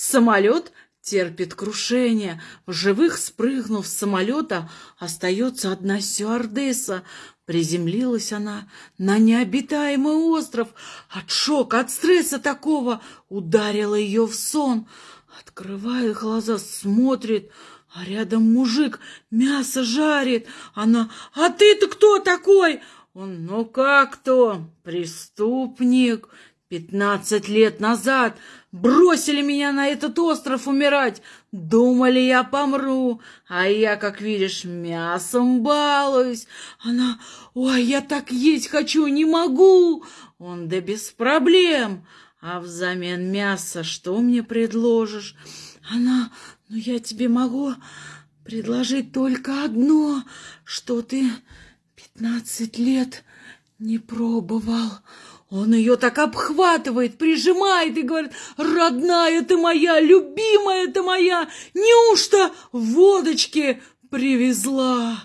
Самолет терпит крушение. В живых, спрыгнув с самолета, остается одна стюардесса. Приземлилась она на необитаемый остров. От шока, от стресса такого ударила ее в сон. Открывая глаза, смотрит, а рядом мужик мясо жарит. Она, а ты-то кто такой? Он, ну как то, преступник. Пятнадцать лет назад бросили меня на этот остров умирать. Думали, я помру, а я, как видишь, мясом балуюсь. Она, ой, я так есть хочу, не могу. Он, да без проблем. А взамен мяса что мне предложишь? Она, ну я тебе могу предложить только одно, что ты пятнадцать лет не пробовал. Он ее так обхватывает, прижимает и говорит, родная ты моя, любимая ты моя, неужто водочки привезла?